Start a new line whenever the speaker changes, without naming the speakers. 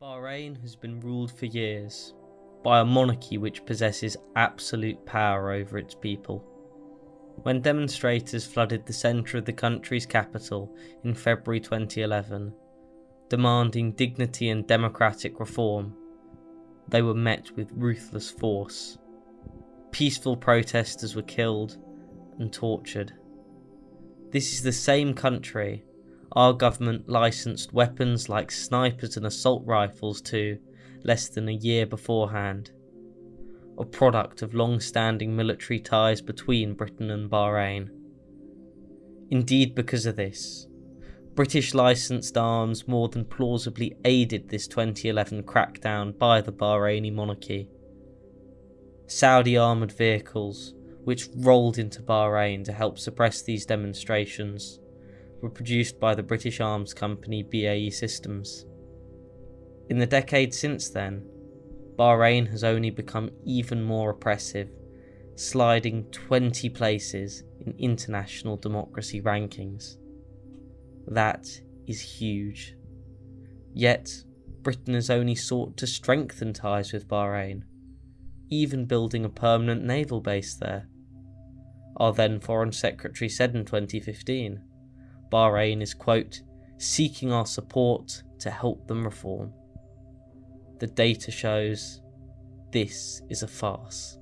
Bahrain has been ruled for years by a monarchy which possesses absolute power over its people. When demonstrators flooded the centre of the country's capital in February 2011, demanding dignity and democratic reform, they were met with ruthless force. Peaceful protesters were killed and tortured. This is the same country our government licensed weapons like snipers and assault rifles to less than a year beforehand, a product of long standing military ties between Britain and Bahrain. Indeed, because of this, British licensed arms more than plausibly aided this 2011 crackdown by the Bahraini monarchy. Saudi armoured vehicles, which rolled into Bahrain to help suppress these demonstrations, were produced by the British arms company BAE Systems. In the decade since then, Bahrain has only become even more oppressive, sliding 20 places in international democracy rankings. That is huge. Yet, Britain has only sought to strengthen ties with Bahrain, even building a permanent naval base there. Our then Foreign Secretary said in 2015 Bahrain is, quote, seeking our support to help them reform. The data shows this is a farce.